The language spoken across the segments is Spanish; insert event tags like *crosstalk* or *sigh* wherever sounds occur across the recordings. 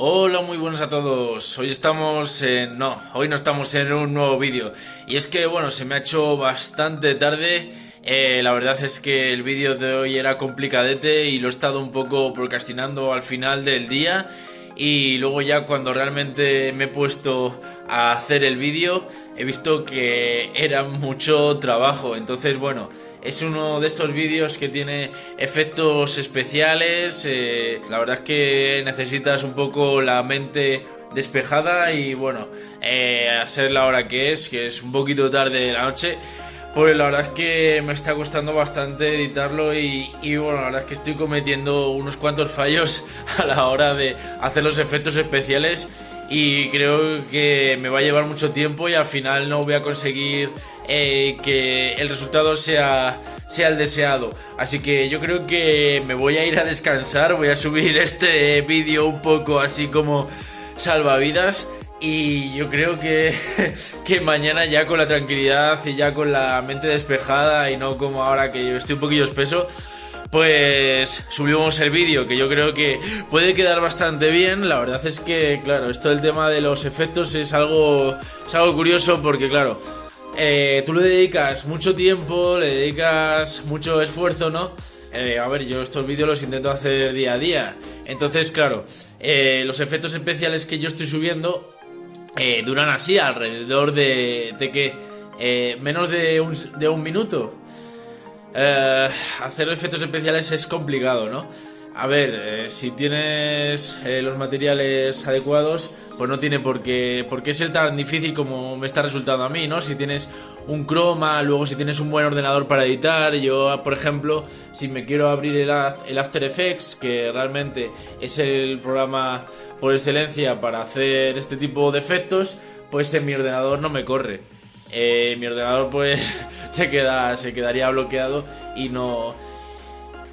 Hola, muy buenos a todos. Hoy estamos en... No, hoy no estamos en un nuevo vídeo. Y es que, bueno, se me ha hecho bastante tarde. Eh, la verdad es que el vídeo de hoy era complicadete y lo he estado un poco procrastinando al final del día. Y luego ya cuando realmente me he puesto a hacer el vídeo, he visto que era mucho trabajo. Entonces, bueno... Es uno de estos vídeos que tiene efectos especiales. Eh, la verdad es que necesitas un poco la mente despejada y bueno, eh, a ser la hora que es, que es un poquito tarde de la noche. Pues la verdad es que me está costando bastante editarlo y, y, bueno, la verdad es que estoy cometiendo unos cuantos fallos *laughs* a la hora de hacer los efectos especiales y creo que me va a llevar mucho tiempo y al final no voy a conseguir eh, que el resultado sea, sea el deseado. Así que yo creo que me voy a ir a descansar, voy a subir *laughs* este vídeo un poco así como salvavidas. Y yo creo que, *laughs* que mañana ya con la tranquilidad y ya con la mente despejada y no como ahora que yo estoy un poquillo espeso, pues subimos el vídeo que yo creo que puede quedar bastante bien. La verdad es que, claro, esto del tema de los efectos es algo, es algo curioso porque, claro, eh, tú le dedicas mucho tiempo, le dedicas mucho esfuerzo, ¿no? Eh, a ver, yo estos vídeos los intento hacer día a día. Entonces, claro, eh, los efectos especiales que yo estoy subiendo duran así, alrededor de, de que menos de un minuto. Eh, hacer efectos especiales es complicado, ¿no? A ver, eh, si tienes eh, los materiales adecuados, pues no tiene por qué, por qué ser tan difícil como me está resultando a mí, ¿no? Si tienes un croma, luego si tienes un buen ordenador para editar, yo, por ejemplo, si me quiero abrir el, el After Effects, que realmente es el programa por excelencia para hacer este tipo de efectos, pues en mi ordenador no me corre. Eh, mi ordenador pues *laughs* se, queda, se quedaría bloqueado y no,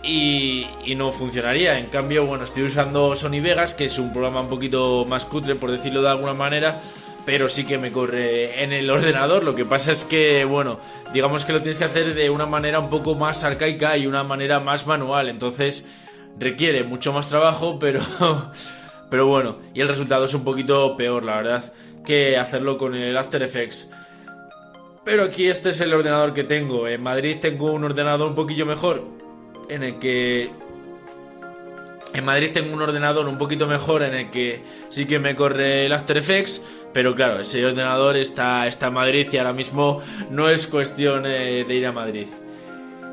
y, no funcionaría. En cambio, bueno, estoy usando Sony Vegas, que es un programa un poquito más cutre, por decirlo de alguna manera, pero sí que me corre en el ordenador. Lo que pasa es que, bueno, digamos que lo tienes que hacer de una manera un poco más arcaica y una manera más manual. Entonces, requiere mucho más trabajo, *laughs* pero, pero bueno, y el resultado es un poquito peor, la verdad, que hacerlo con el After Effects. Pero aquí este es el ordenador que tengo. En Madrid tengo un ordenador un poquillo mejor. En el que... En Madrid tengo un ordenador un poquito mejor en el que sí que me corre el After Effects. Pero claro, ese ordenador está, está en Madrid y ahora mismo no es cuestión eh, de ir a Madrid.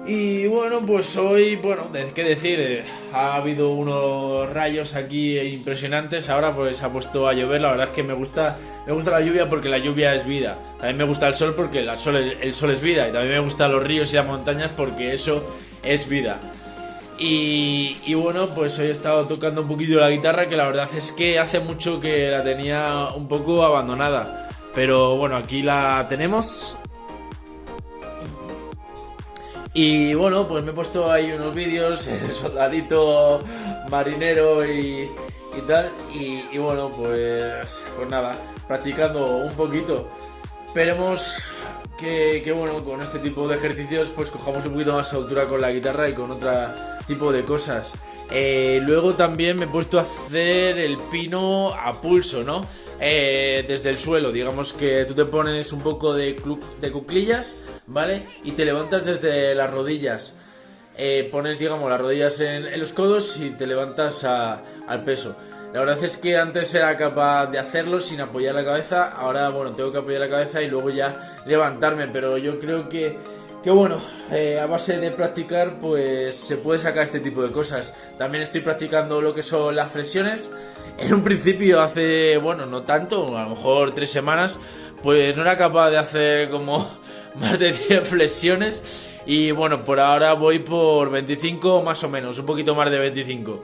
Y bueno, pues hoy, bueno, qué decir, eh, ha habido unos rayos aquí impresionantes, ahora pues ha puesto a llover, la verdad es que me gusta, me gusta la lluvia porque la lluvia es vida, también me gusta el sol porque el sol, el sol es vida, y también me gustan los ríos y las montañas porque eso es vida. Y, y, bueno, pues hoy he estado tocando un poquito la guitarra, que la verdad es que hace mucho que la tenía un poco abandonada. Pero bueno, aquí la tenemos y bueno, pues me he puesto ahí unos vídeos, *laughs* soldadito marinero y, y tal. Y, bueno, pues, pues nada, practicando un poquito. Esperemos que, que, bueno, con este tipo de ejercicios pues cojamos un poquito más altura con la guitarra y con otro tipo de cosas. Eh, luego también me he puesto a hacer el pino a pulso, ¿no? Eh, desde el suelo, digamos que tú te pones un poco de, de cuclillas ¿vale? Y te levantas desde las rodillas. Eh, pones, digamos, las rodillas en, los codos y te levantas al peso. La verdad es que antes era capaz de hacerlo sin apoyar la cabeza, ahora, bueno, tengo que apoyar la cabeza y luego ya levantarme, pero yo creo que, que bueno, eh, a base de practicar, pues se puede sacar este tipo de cosas. También estoy practicando lo que son las flexiones. En un principio, hace, bueno, no tanto, a lo mejor tres semanas, pues no era capaz de hacer como *laughs* más de 10 flexiones. Y bueno, por ahora voy por 25 más o menos, un poquito más de 25.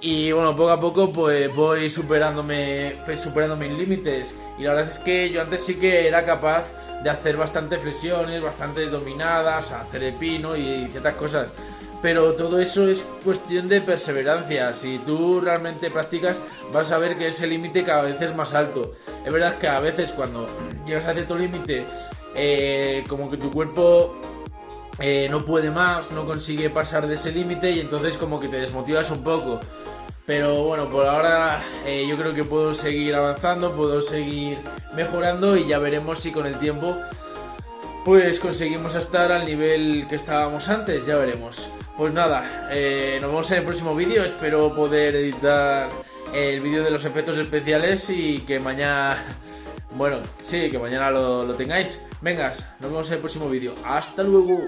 Y bueno, poco a poco pues voy superándome, pues, superando mis límites. Y la verdad es que yo antes sí que era capaz de hacer bastantes flexiones, bastantes dominadas, hacer el pino y ciertas cosas. Pero todo eso es cuestión de perseverancia. Si tú realmente practicas, vas a ver que ese límite cada vez es más alto. Es verdad que a veces cuando llegas a cierto límite eh, como que tu cuerpo eh, no puede más, no consigue pasar de ese límite y entonces como que te desmotivas un poco. Pero bueno, por ahora eh, yo creo que puedo seguir avanzando, puedo seguir mejorando y ya veremos si con el tiempo pues conseguimos estar al nivel que estábamos antes, ya veremos. Pues nada, eh, nos vemos en el próximo vídeo, espero poder editar el vídeo de los efectos especiales y que mañana, *laughs* bueno, sí, que mañana lo, lo tengáis. Vengas, nos vemos en el próximo vídeo. Hasta luego.